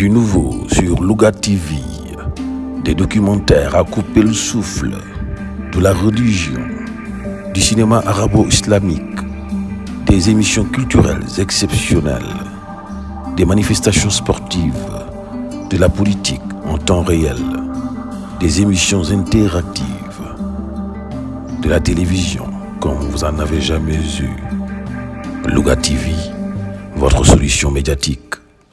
Du nouveau sur Louga TV, des documentaires à couper le souffle, de la religion, du cinéma arabo-islamique, des émissions culturelles exceptionnelles, des manifestations sportives, de la politique en temps réel, des émissions interactives, de la télévision comme vous en avez jamais eu. Louga TV, votre solution médiatique.